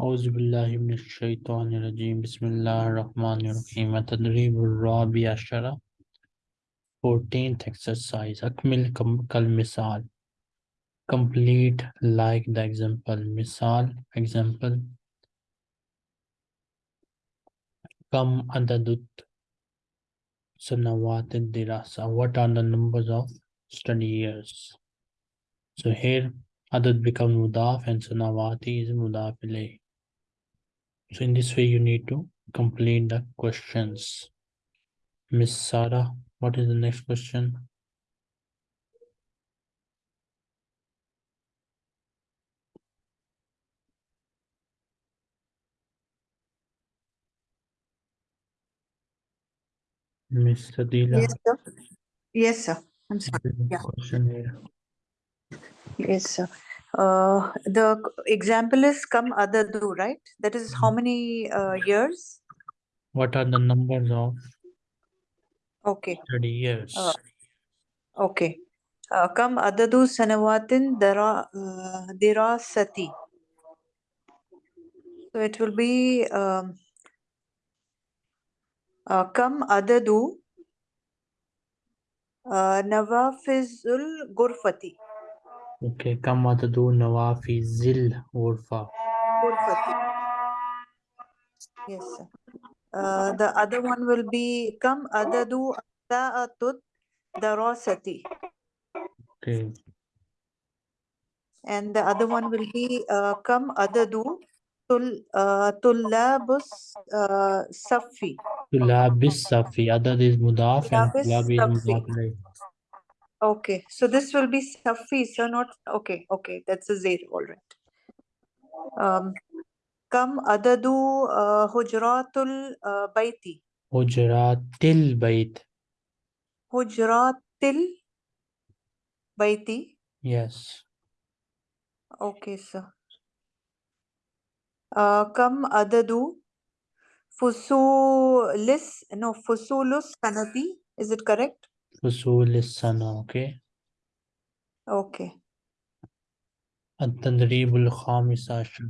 Auzubillahiminashaitanirajim. Bismillahirrahmanirrahim. Atadrib Rabi Ashara. 14th exercise. Akmil kal misal. Complete like the example. Misal, example. Kam adadut sanawat dirasa. What are the numbers of study years? So here, adad becomes mudaf and sanawati is mudaf ilayh so in this way you need to complete the questions Miss Sarah what is the next question Miss Adila Yes, sir. Yes, sir. I'm sorry. what is the Yeah. question here Yes, sir. Uh, the example is come adadu, right? That is how many uh, years? what are the numbers of Okay. study years Uh, okay. Uh, come adadu sanawatin dara uh, dirasati. So it will be um, come adadu nawafizul gurfati. Okay, كم عدد نوافذ الغرفة؟ Gurfati. Yes, sir. Uh, the other one will be come adadu sa'atut darasati. Okay, and the other one will be uh, come adadu tul uh, tullabus uh, safi طلاب الصفي عدد is مضاف and طلاب طلاب is الصف. Okay, so this will be suffice, so not, okay, okay, that's a zero, all right. Um, Kam adadu uh, hujratul uh, bayti? Hujratil bayt. Hujratil bayti? Yes. Okay, sir. Uh, kam adadu fusulis, no, fusulus kanati. is it correct? فصول السنة okay okay التدريب الخامس عشر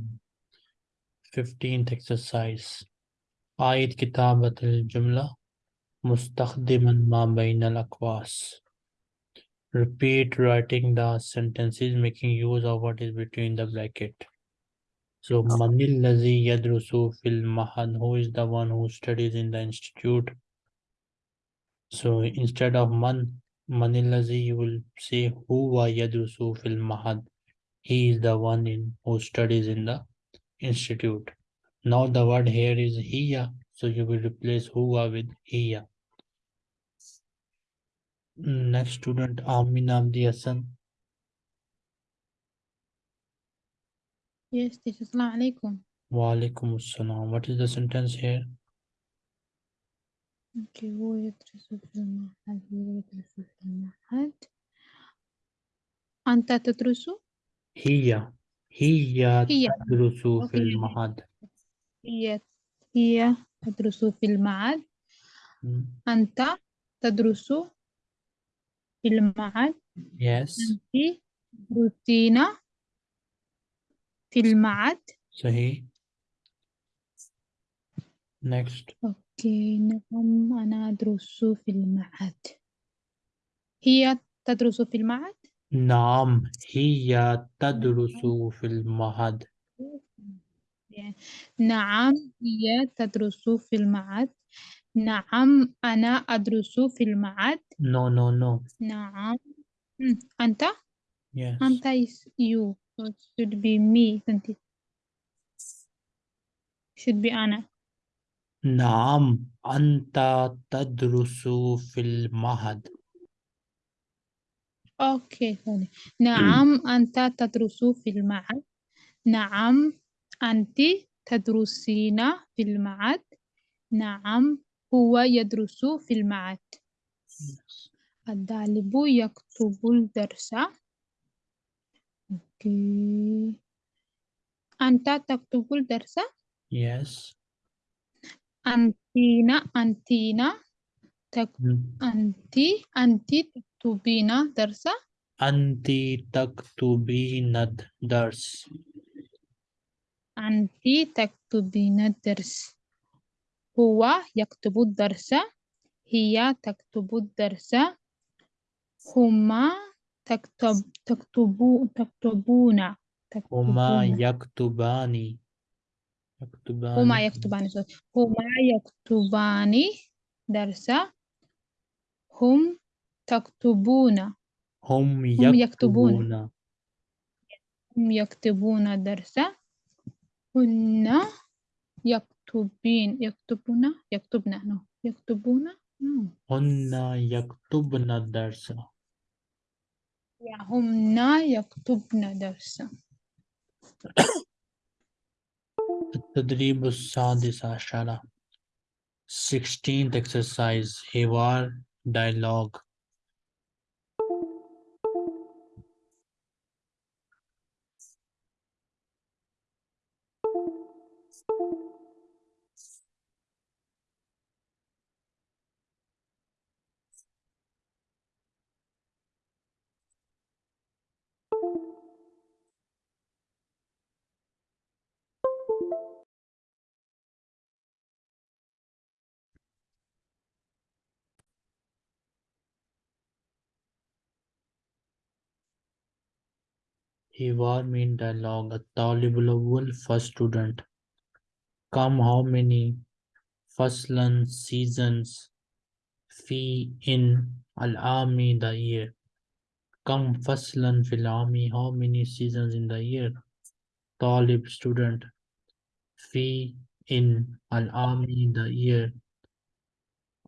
15th exercise أعيد كتابة الجملة مستخدما ما بين الأقواس repeat writing the sentences making use of what is between the bracket so من الذي يدرس في المعهد who is the one who studies in the institute So instead of man, manilazi, you will say huwa yadrusu fil mahad. He is the one in who studies in the institute. Now the word here is hiya, so you will replace huwa with hiya. Next student Aminam Diyasan. Hassan. Yes, teacher. Assalamu alaikum. Wa alaikum assalam. What is the sentence here? Okay, هو يدرس في المعهد هو يدرس في المعهد أنت تدرس هي هي هي. تدرس في أوكي. المعهد هي هي تدرس في المعهد أنت تدرس في المعهد Yes. أنت تدرسين في المعهد صحيح Next. أوكي نعم أنا أدرس في المعهد. هي تدرس في المعهد؟ نعم هي تدرس في المعهد. نعم هي تدرس في المعهد. نعم أنا أدرس في المعهد. No no no. نعم. مم. أنت؟ Yes. أنت is you. So it should be me. Isn't it should be أنا. نعم أنت تدرس في المعهد. أوكي sorry. نعم أنت تدرس في المعهد. نعم أنت تدرسين في المعهد. نعم هو يدرس في المعهد. الطالب يكتب الدرس. أوكي. أنت تكتب الدرس؟ Yes. أنتين أنتين تك... Hmm. أنت أنت تكتبين درس. أنت تكتبين الدرس أنت تكتبين الدرس هو يكتب الدرس هي تكتب الدرس. هما تكتب تكتبو تكتبون هما تكتبون يكتبان يكتبان هما يكتبان. هما يكتبان درس. هم تكتبون. هم يكتبون. يكتبون. هم يكتبون درس. هن يكتبين. يكتبون؟ يكتبن. no. يكتبون؟ no. هن يكتبن Yeah, هن يكتبن درس. التدريب السادس عشر 16th exercise حوار dialogue He was in dialogue a tolerable first student. Come how many faslan seasons fee in al-ami the year. Come faslan fil ami how many seasons in the year? Talib student fee in al-ami the year.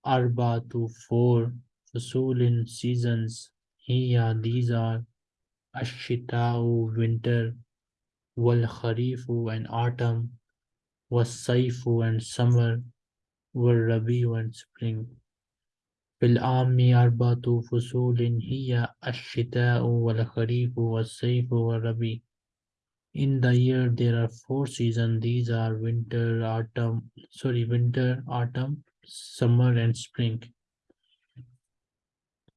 Arba to four fasul seasons. Here these are الشتاء winter والخريف and autumn والصيف and summer والربيع and spring في العام أربعة فصول هي الشتاء والخريف والصيف والربيع In the year there are four seasons. These are winter, autumn, sorry, winter, autumn, summer and spring.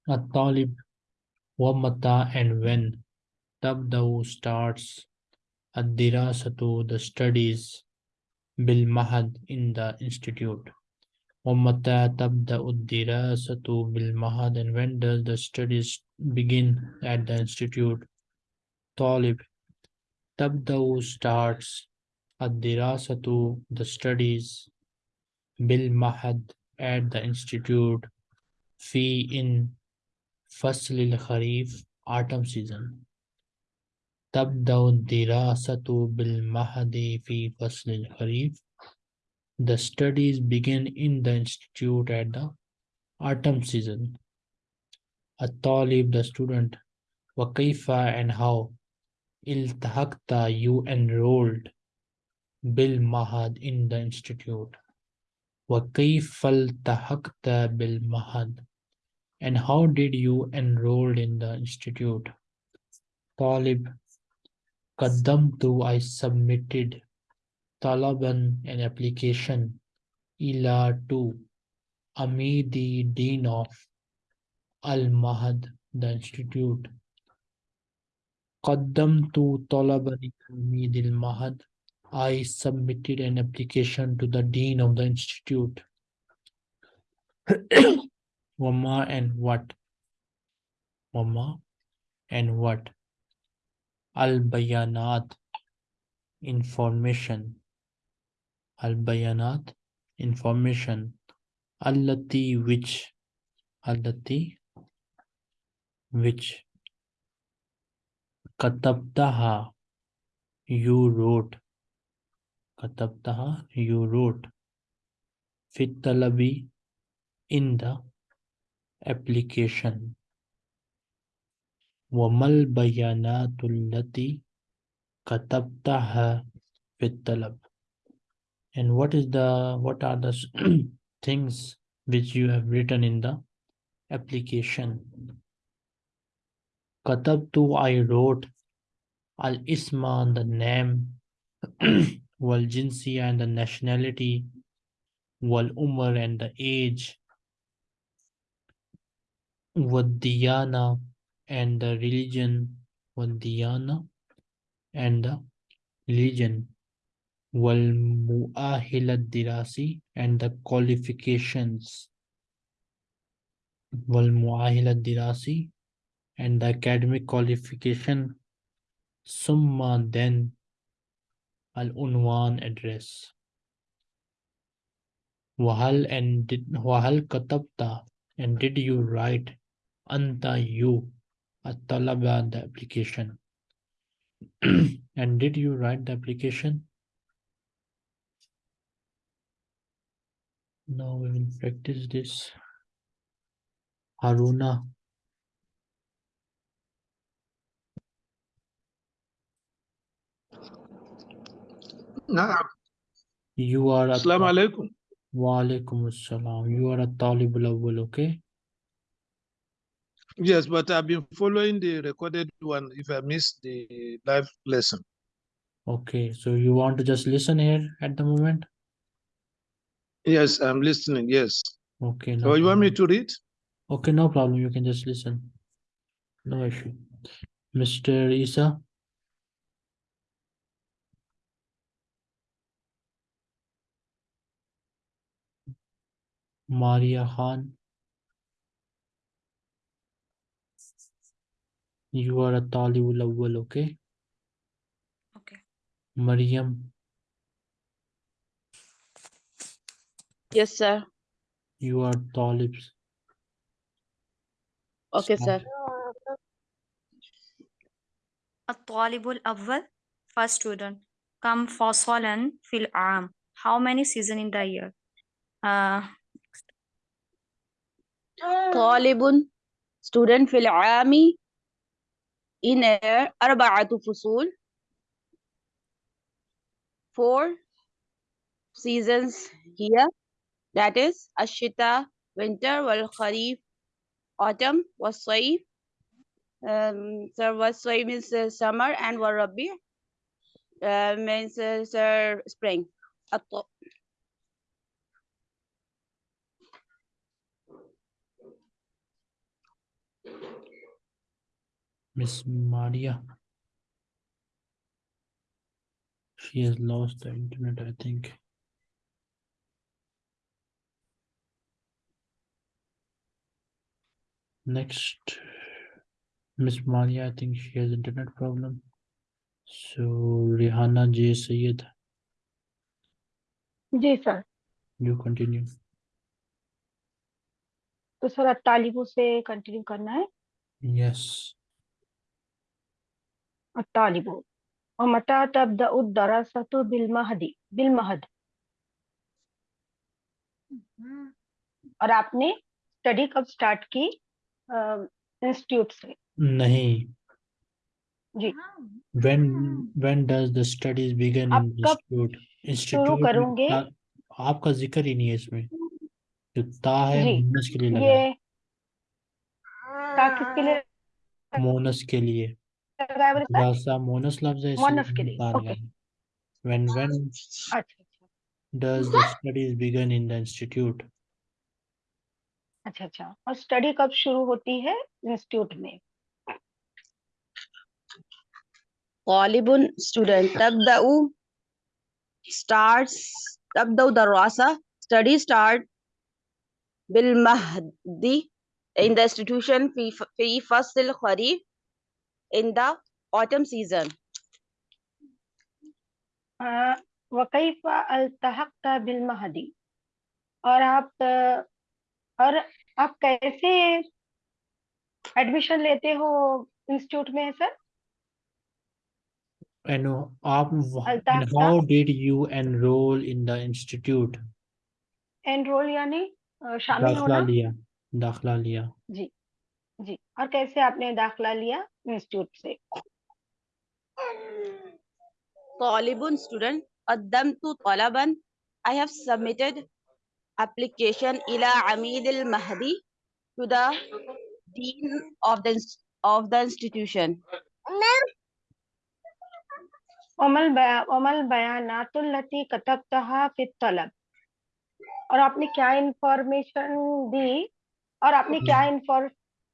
الطالب ومتى and when تبدأ starts الدراسة the studies بالمعهد in the institute ومتى تبدأ الدراسة بالمعهد and when does the studies begin at the institute طالب تبدأ starts الدراسة the studies بالمعهد at the institute في in فصل الخريف autumn season تبدأ الدراسة بالمعهد في فصل الخريف The studies begin in the institute at the autumn season. الطالب the student وكيف and how التحقت you enrolled بالمعهد in the institute وكيف التحقت بالمعهد and how did you enroll in the institute طالب Kadam tu, I submitted talaban an application ila to Ami the Dean of Al Mahad the Institute. Kaddam tu talaban Ami al Mahad. I submitted an application to the Dean of the Institute. Wama and what? Wama and what? Al-Bayanat, information. Al-Bayanat, information. Allati, which. Allati, which. Katabtaha, you wrote. Katabtaha, you wrote. Fit talabi, in the application وما البيانات التي كتبتها في الطلب and what is the what are the s- things which you have written in the application كتبت I wrote الاسم the name والجنسية and the nationality والعمر and the age والديانة and the religion was dhyana and the religion wal mu'ahilat dirasi and the qualifications wal mu'ahilat dirasi and the academic qualification summa then al unwan address. Wahal and did wahal katabta and did you write anta you? a talaba the application. and did you write the application? Now we will practice this. Haruna. Naam. You are. Assalamu alaikum. Wa alaikum assalam. You are a Talibul Awwal, okay? Yes, but I've been following the recorded one if I miss the live lesson. Okay, so you want to just listen here at the moment? Yes, I'm listening. Yes. Okay, no So you want me to read? Okay, no problem. You can just listen. No issue. Mr. Isa, Maria Khan. You are a Talibul Awwal, okay? Okay. Mariam. Yes, sir. You are Talibs. Okay, Stop. sir. A Talibul awwal, first student. Come fasalan fil arm. How many season in the year? Uh, Talibun, student fil ami in a أربعة فصول four seasons here that is الشتاء winter والخريف autumn والصيف um, so والصيف means uh, summer and والربيع uh, means uh, sir, spring Miss Maria. She has lost the internet, I think. Next, Miss Maria, I think she has internet problem. So Rihanna J Sayed, जी sir you continue. तो sir तालिबों से continue करना है Yes. तालिबों ومتى تبدأ الدراسة بالمهد بالمهد और आपने study कब start की institute से नहीं. जी When when does the studies begin आप in the कब institute? शुरू Institute में करोगे ता- आपका जिक्र ही नहीं है इसमें. जो ता है जी मोनस के लिए लगा है. ये ता किसके लिए मोनस के लिए. लगाया मैंने सा मोनस लफ्ज है मोनस के लिए ओके when when अच्छा, अच्छा। does the studies begin in the अच्छा अच्छा। और स्टडी कब शुरू होती है इंस्टीट्यूट में? तालिबुन स्टूडेंट तबदाउ स्टार्ट्स तबदाउ दरवासा स्टडी स्टार्ट बिल महदी इन द इंस्टीट्यूशन फ़ी फ़ी फस्ल खरीफ in the autumn season? वकैफ बिलमहदी और आप और आप कैसे एडमिशन लेते हो इंस्टीट्यूट में सर And आप and how did you enroll in the institute? Enroll यानी शामिल दाखला होना लिया दाखला लिया। जी। जी और कैसे आपने दाखला लिया इंस्टीट्यूट से Talibun student qaddamtu talaban I have submitted application ila Amid al Mahdi to the dean of the of the institution अमल बया अमल बयानातुल्लती कतबतहा फित तलब और आपने क्या इंफॉर्मेशन दी और आपने क्या inform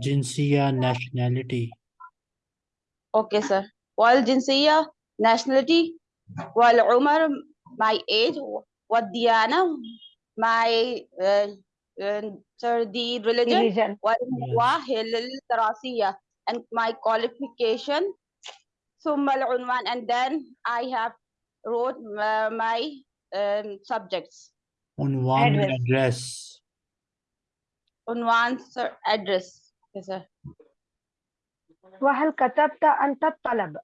jinsia nationality. Okay, sir. Wal jinsiya, nationality. Wal umar, my age. What diana, my uh, uh, the religion. religion. wa hilal tarasiya, and my qualification. Summa al unwan, and then I have wrote uh, my um, subjects. Unwan address. address. Unwan, sir, address. okay sir वहल कतबत अंत तलब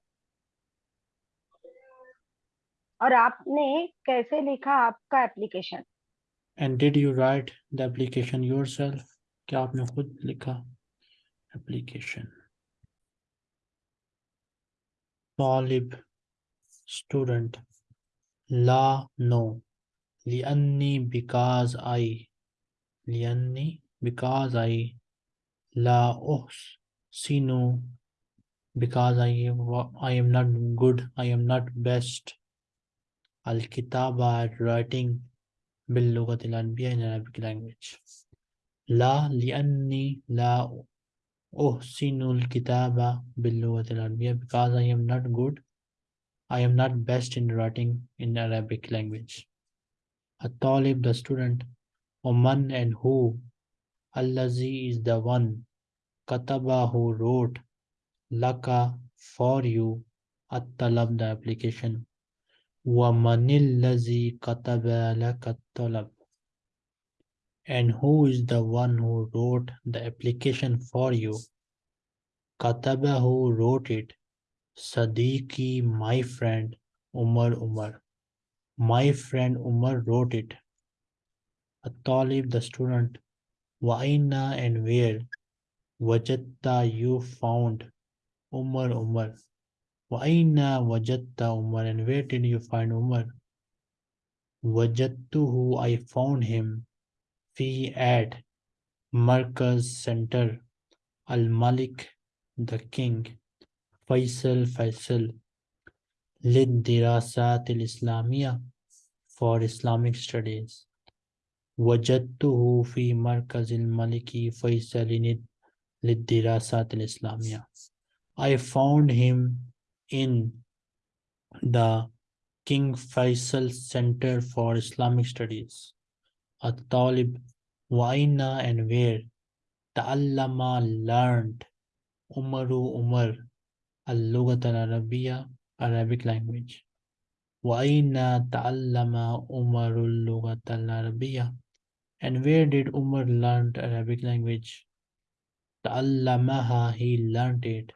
और आपने कैसे लिखा आपका application and did you write the application yourself? क्या आपने खुद लिखा application? طالب student لا no لأني because I لأني because I لا أحسن because I am, I am not good I am not best الكتابة at writing باللغة العربية in Arabic language لا لأني لا أحسن الكتابة باللغة العربية because I am not good I am not best in writing in Arabic language الطالب the student ومن and who Allazi is the one. Kataba who wrote. Laka for you. At-talab the application. Wa manillazi kataba laka talab. And who is the one who wrote the application for you? Kataba who wrote it. Sadiqi, my friend, Umar Umar. My friend Umar wrote it. A talib, the student, Waina and where? Wajatta you found. Umar Umar. Waina wajatta Umar and where did you find Umar? Wajattuhu I found him. Fi at Markaz Center. Al Malik the king. Faisal Faisal. Lid Dirasat Islamia for Islamic studies. وجدته في مركز الملك فيصل للدراسات الإسلامية. I found him in the King Faisal Center for Islamic Studies. الطالب وأين and where? تعلم learned. عمر عمر. اللغة العربية Arabic language. وأين تعلم عمر اللغة العربية؟ and where did Umar learn Arabic language تعلمها he learned it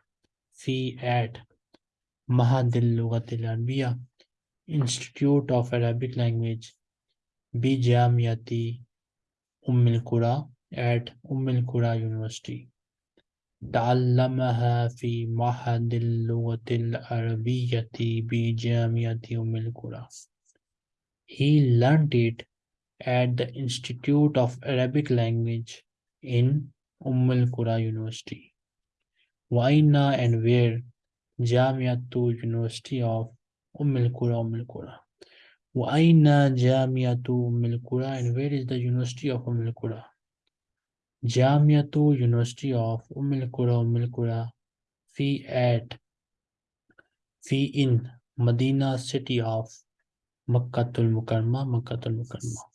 في at معهد اللغة العربية Institute of Arabic Language بجامعة أم القرى at أم القرى University تعلمها في معهد اللغة العربية بجامعة أم القرى He learned it at the Institute of Arabic Language in Umm al-Qura University. Waina and where Jamiatu University of Umm al-Qura, Umm al-Qura. Waina Jamiatu Umm al-Qura and where is the University of Umm al-Qura? Jamiatu University of Umm al-Qura, Umm al-Qura fi at fi in Medina city of Makkatul Mukarma, Makkatul Mukarma.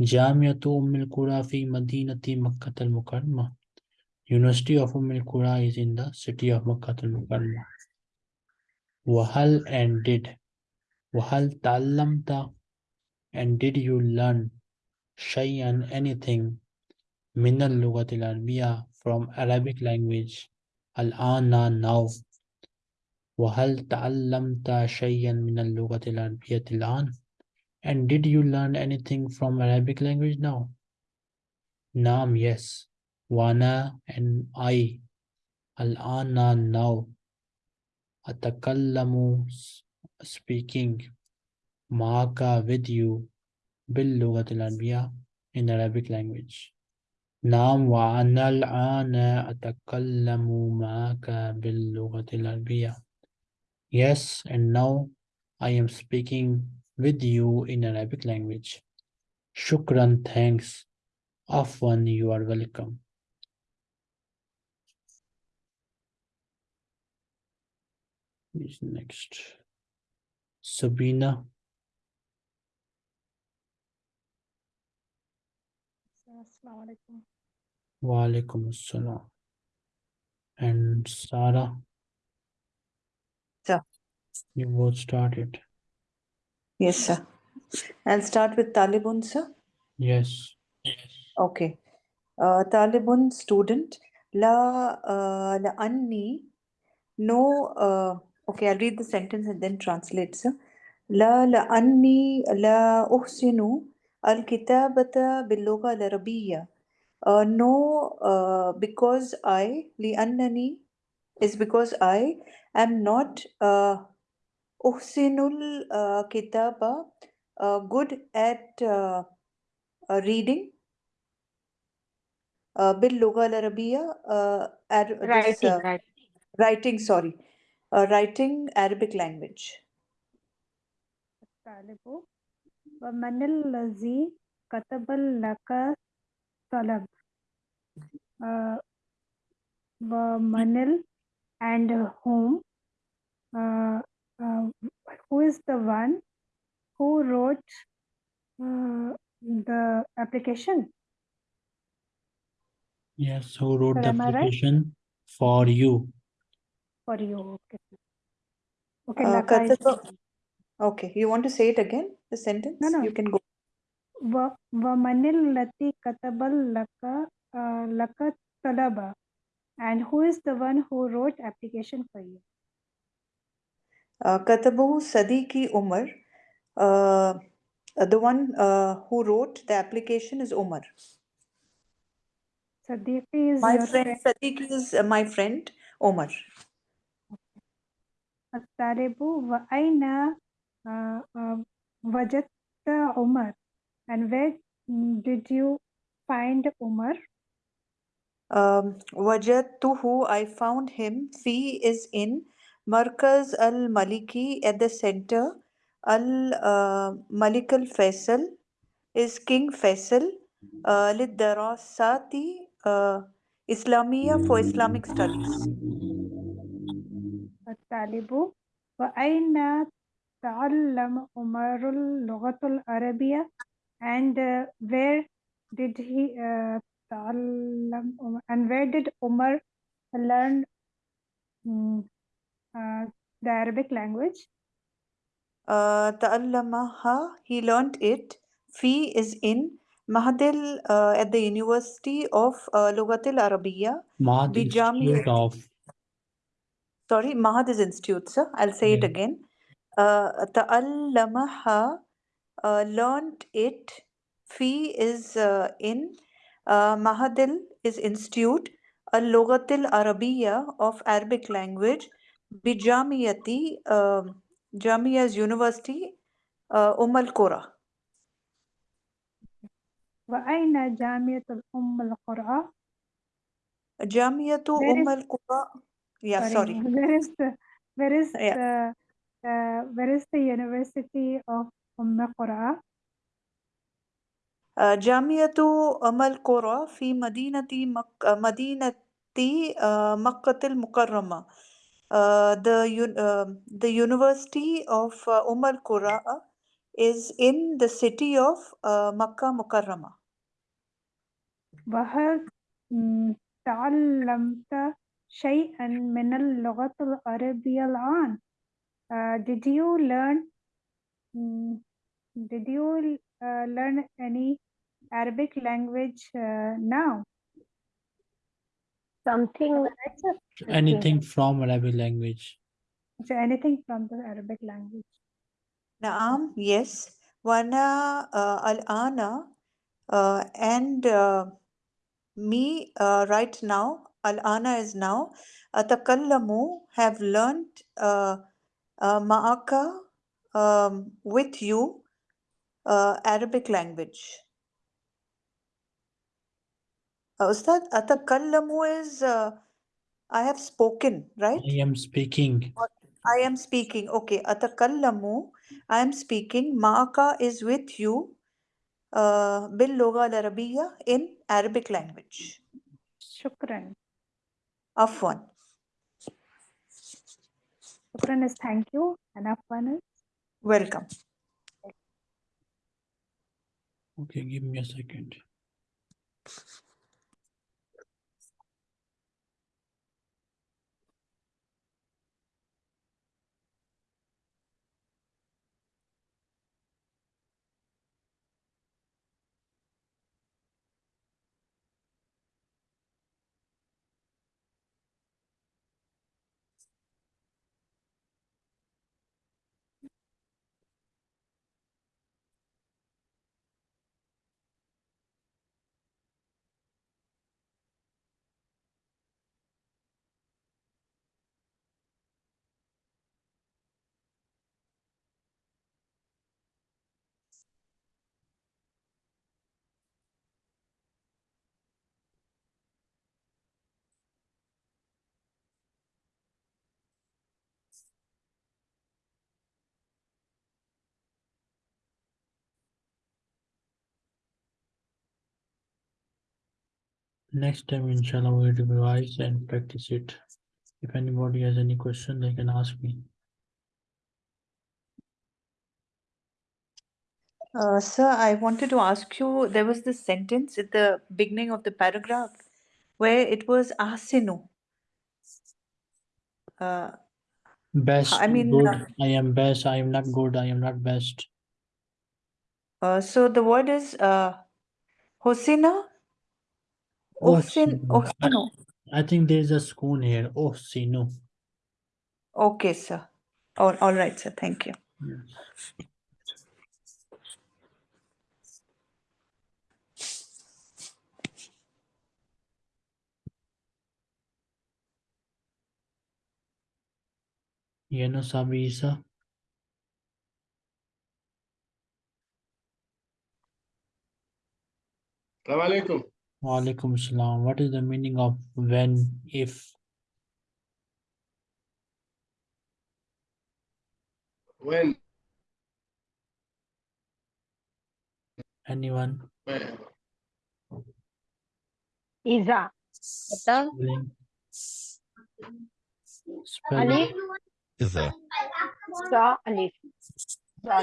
جامعة أم القرى في مدينة مكة المكرمة University of Umm al-Qura is in the city of Makkah al-Mukarramah. وهل and did وهل تعلمت and did you learn شيئا anything من اللغة العربية from Arabic language الآن now وهل تعلمت شيئا من اللغة العربية الآن And did you learn anything from Arabic language? now? Naam, yes. Wana and I. Al-ana now. Atakallamu speaking. Maaka with you. Bil in Arabic language. Naam wa anal ana atakallamu maaka bil Yes, and now I am speaking with you in Arabic language. Shukran, thanks. Afwan, you are welcome. Who's next? Sabina. Assalamu alaikum. Wa alaikum assalam. And Sarah, Sir. you both started. Yes, sir. I'll start with Talibun, sir. Yes. Okay. Uh, Talibun student. La, uh, la anni. No, uh, okay, I'll read the sentence and then translate, sir. لا لأني لا أحسن الكتابة باللغة العربية. Uh, no, uh, because I, لأنني is because I am not uh, أحسن الكتابة uh, good at uh, uh, reading uh, باللغة العربية uh, Ar- this, Writing, uh, right. writing sorry uh, writing Arabic language الطالب ومن الذي كتب لك طلب uh, ومن ال and whom uh, uh, who is the one who wrote uh, the application? Yes, who wrote the application right? for you? For you, okay. Okay, uh, uh, okay, you want to say it again, the sentence? No, no. You can go. Vamanil Katabal Laka uh, Laka Talaba. And who is the one who wrote application for you? Katabu Sadiqi Umar. the one who wrote the application is Umar. Sadiq is my friend. friend. Sadiq is my friend Umar. Ataribu wa aina wajatta Umar, And where did you find Omar? Um, who I found him. He is in مركز الملكي at the center al uh, Malik al Faisal is King Faisal uh, للدراسات uh, إسلامية for Islamic studies الطالب وأين تعلم عمر اللغة العربية and uh, where did he uh, تعلم عمر- and where did Umar learn mm, the Arabic language. Uh, he learnt it. Fi is in Mahadil uh, at the University of uh, Lugatil Arabiya. Mahad Institute of. Sorry, Mahad is Institute, sir. I'll say yeah. it again. Uh, ta'allamaha, uh, learnt it. Fi is uh, in uh, Mahadil is Institute, a Lugatil Arabiya of Arabic language. بجامعة uh, جامعة uh, أم القرى وأين جامعة الأم القرى جامعة أم القرى yeah sorry, where is the where is Yeah. the uh, where is the University of Umm Qura آه، جامعة أم القرى في مدينة مك... مدينة آه، مكة المكرمة. Uh, the un- uh, the University of uh, Umm al Qura is in the city of uh, Makkah Mukarrama. وهل مم، تعلمت شيئا من اللغة العربية الآن uh, did you learn mm, did you uh, learn any Arabic language uh, now Something anything from Arabic language. So anything from the Arabic language Naam, yes. Wana uh, al-ana uh, and uh, me uh, right now, al-ana is now, atakallamu have learned uh, uh, ma'aka um, with you uh, Arabic language. Uh, Ustad, atakallamu is uh, I have spoken, right? I am speaking. I am speaking. Okay, atakallamu. I am speaking. Ma'aka is with you. Uh, bil lugha al arabiyya in Arabic language. Shukran. Afwan. Shukran is thank you. And Afwan is Welcome. Okay, give me a second. Next time, inshallah, we'll revise and practice it. If anybody has any question, they can ask me. Uh, sir, I wanted to ask you, there was this sentence at the beginning of the paragraph where it was ahsinu. Uh, Best, I mean, good. uh, I am best. I am not good. I am not best. uh, so the word is uh, hosina? Uhsin, Ohsinu. I, uhsinu. I think there is a spoon here. Oh, Ohsinu. Okay, sir. All, all right, sir. Thank you. Yes. Yunus Abi Isa. Assalamu alaikum. Walaikum salam. What is the meaning of when, if? When? Anyone? When? Iza. Spelling. Spelling. is Iza. Sa Alif. Sa.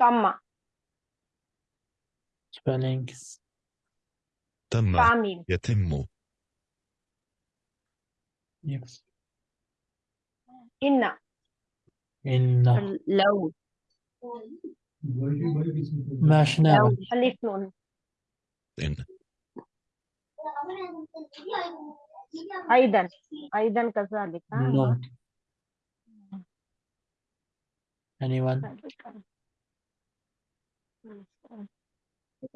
Tamma. spellings. تم. تعميم. يتم. Yes. إن. إن. لو. ما شنا نعم. إن. أيضا. أيضا كذلك. no. anyone?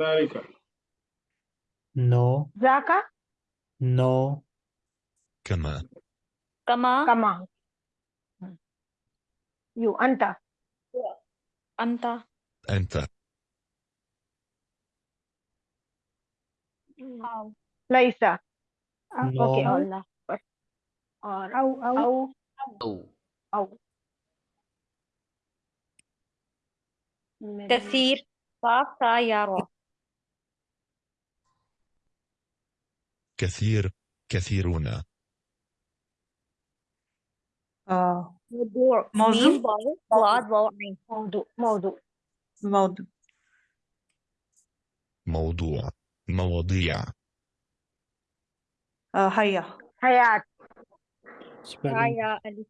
ذلك. No. ذاك No. كما Kama كما you أنت anta. أنت ليس أو No. okay. أو Allah or أو أو أو أو كثير صاف سيارة كثير كثيرون Uh, موضوع موضوع؟ عين موضوع موضوع موضوع. موضوع مواضيع Uh, هيا. حياة Spelling. حياة ألف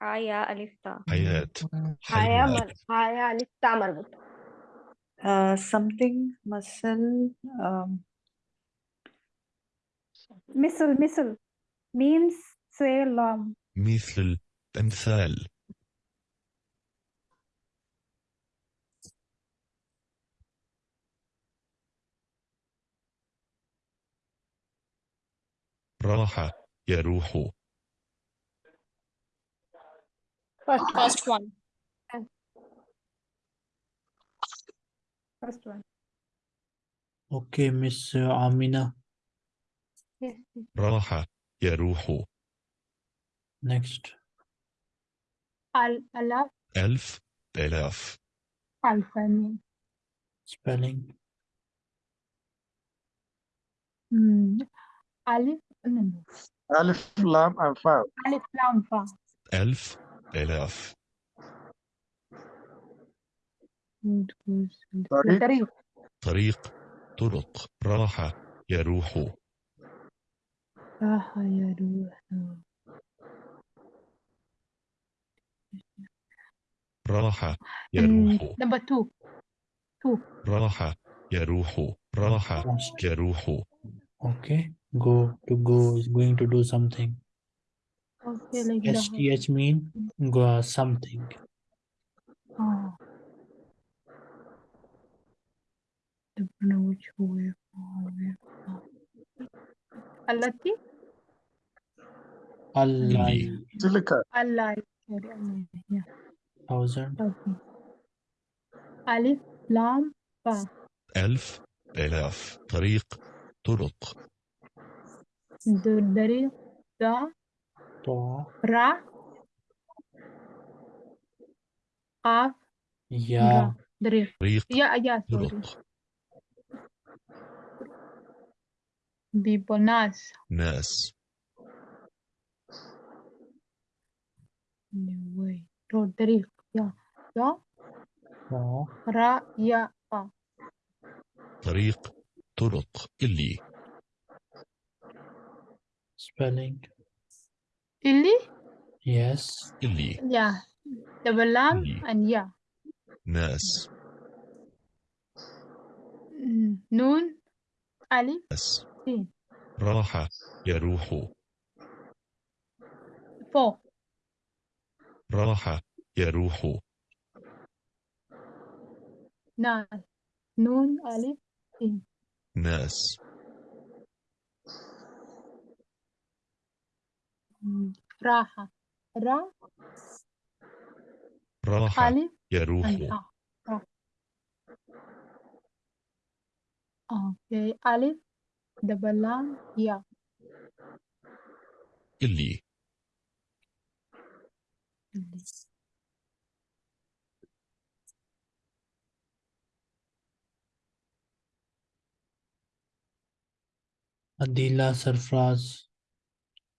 حياة ألف تاء حياة حياة حياة مر حياة لسه مربوط Uh, something muscle. Um, مثل مثل means say long مثل أمثال راح يروح First one. First one. First one. Okay, Miss uh, Amina. راحة يا روح next. الألف ألف. آلاف. ألف spelling. Hmm. ألف ألف لام أنفاء ألف lam فاء ألف آلاف. طريق. طريق. طرق. راح يروح Raha ya Ruha. Raha ya Ruhu. Two. Two. Raha ya Ruhu. Raha ya Ruhu. Okay. Go to go is going to do something. Okay, like STH mean go something. Oh. I don't know which. التي؟ اللاي تلك اللاي thousand ألف لام با ألف آلاف طريق طرق دري دا طا را قاف يا دريق يا يا طرق people ناس ناس anyway رو دريق يا يا Ta. را يا قا طريق طرق اللي Spelling. اللي Yes. اللي يا double lam اللي. and يا ناس Mm, نون ألف ناس سين راح يروح. فوق. راح يروح. ناس نون ألف سين ناس. Mm, راحة را. راح ألف. يروح. ها را okay ألف. double lam يا اللي Adila Sarfraz.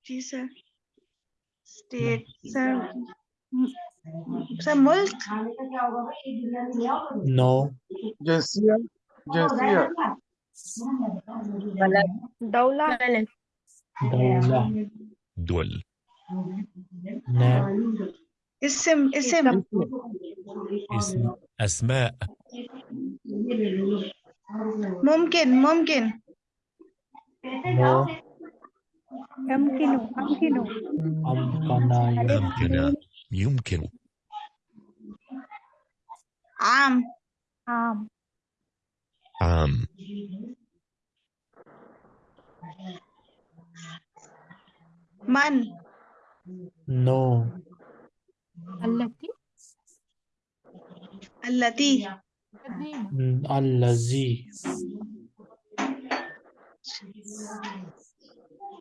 जी sir state sir sir मुल्क No. Jinsiya. دولة؟ دولة. دول. نعم اسم اسم. اسم. أسماء. ممكن ممكن. يمكن يمكن. يمكن يمكن. عام. عام. عام من No. التي التي قديمة Mm, Allazi.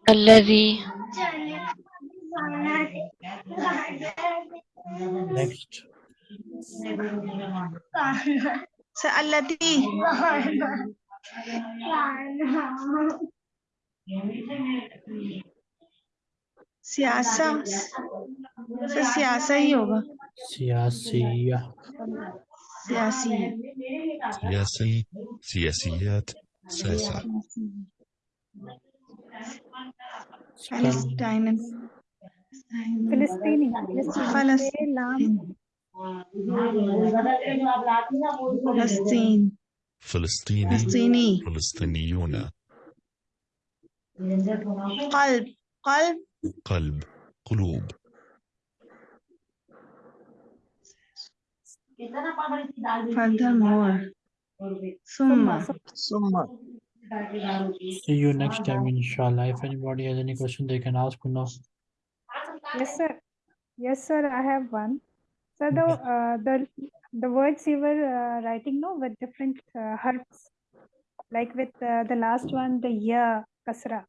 الذي Next. التي سياسة. سياسية होगा سياسية. سياسية. سياسي. سياسيات. سياسة. فلسطيني. فلسطيني. فلسطيني. فلسطين فلسطيني فلسطيني فلسطينيون قلب قلب قلب قلوب furthermore ثم Summa. See you next time, inshallah. If anybody has any question, they can ask now. yes sir Yes, sir, I have one. So the uh, the the words you were uh, writing no with different uh, harfs, like with uh, the last one, the year kasra.